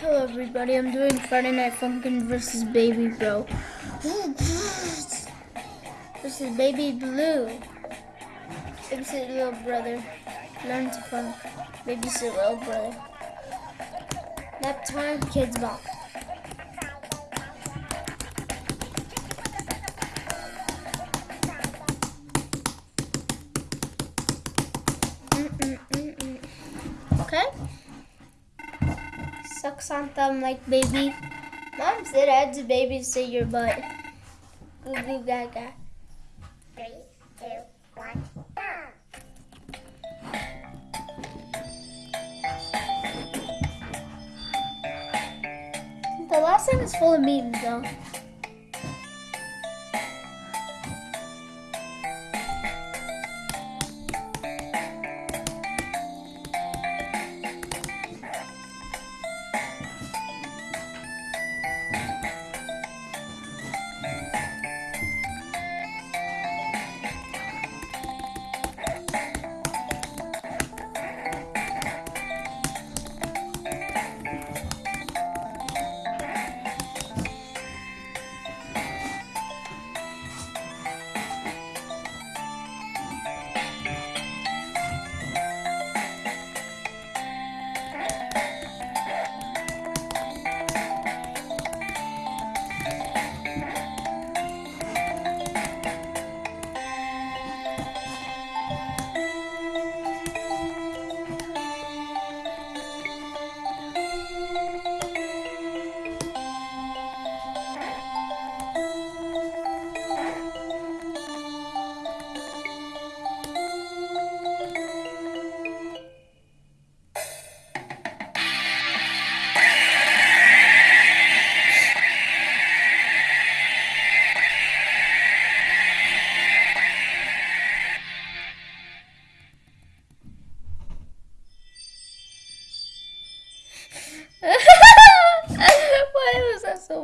Hello everybody, I'm doing Friday Night Funkin' versus Baby Bro. This is Baby Blue. Babysit little brother. Learn to funk. Babysit little brother. Nap time, kids bop. On thumb like baby. Mom said I had to babysit your butt. Goo goo gaga. Three, two, one, go! The last time is full of memes though.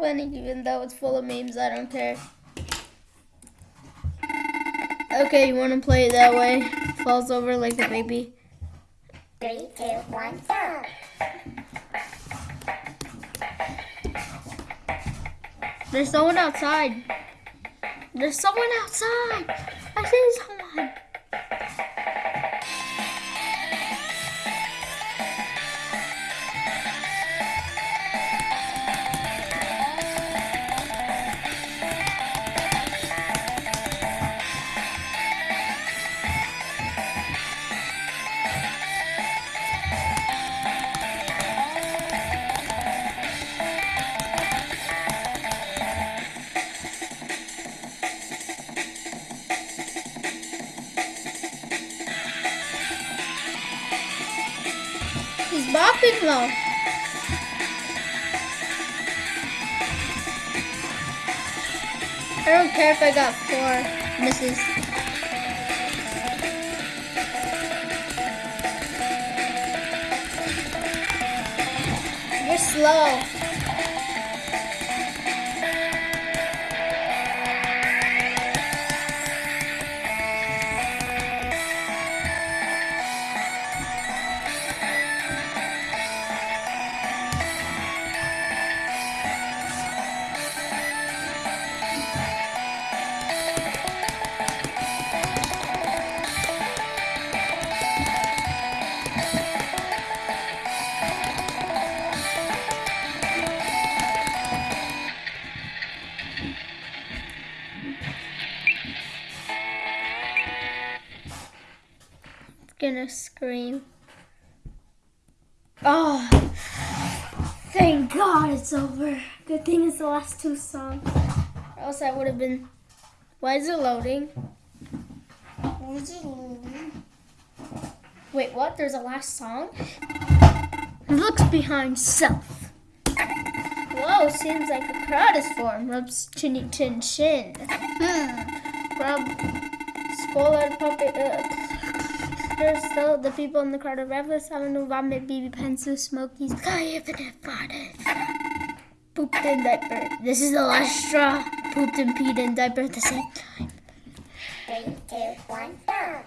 Funny? Even though it's full of memes, I don't care. Okay, you want to play it that way? Falls over like a baby. Three, two, one, go! There's someone outside. There's someone outside. I see someone. I don't care if I got four misses. You're slow. Gonna scream. Oh, thank God it's over. Good thing it's the last two songs. Or else I would have been. Why is it loading? Wait, what? There's a last song? Looks behind self. Whoa, seems like a crowd is formed. Rubs chinny chin chin. Hmm. Rub. Spoiler puppet. Uh, still the people in the crowd are revelous, having no vomit, BB pencil, smokies, infinite farted. Pooped in diaper. This is the last straw. Pooped and peed in diaper at the same time. Three, two, one, go!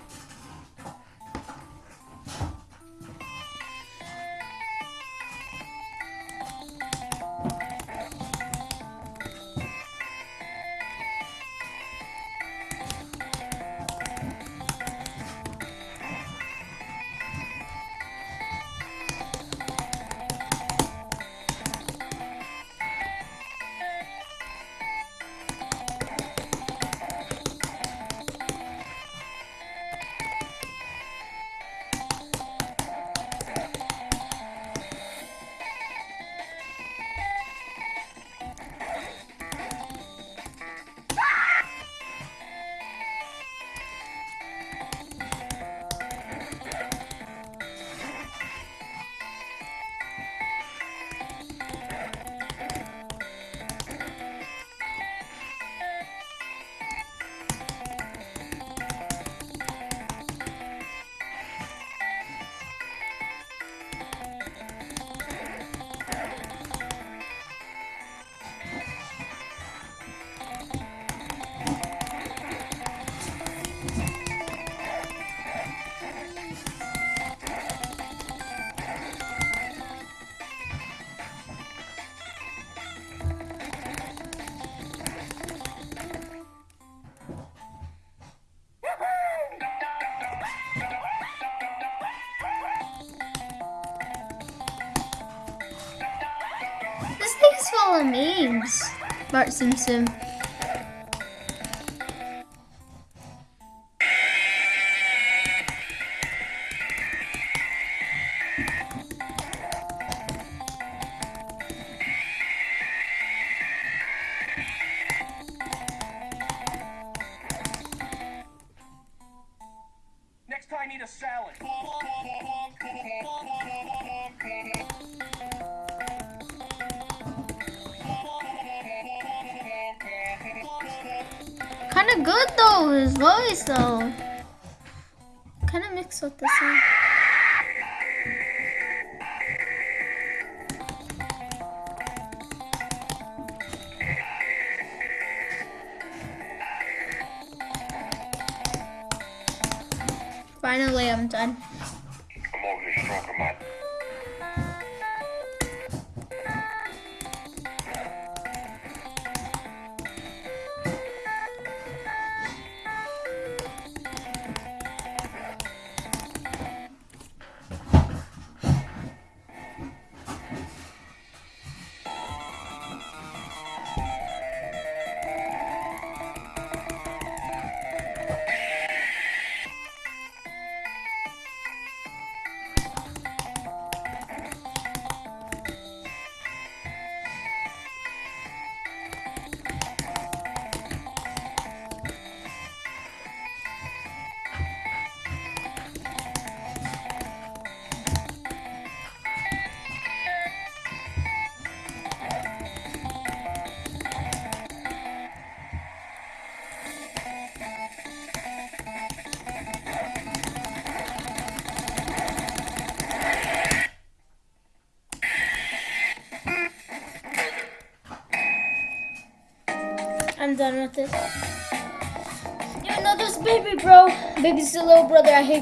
Of memes. Bart Simpson. Kind of good though, his voice though. Kind of mixed with the song. Finally, I'm done. I'm I'm done with it. You know this baby, bro. Baby's the little brother I hate.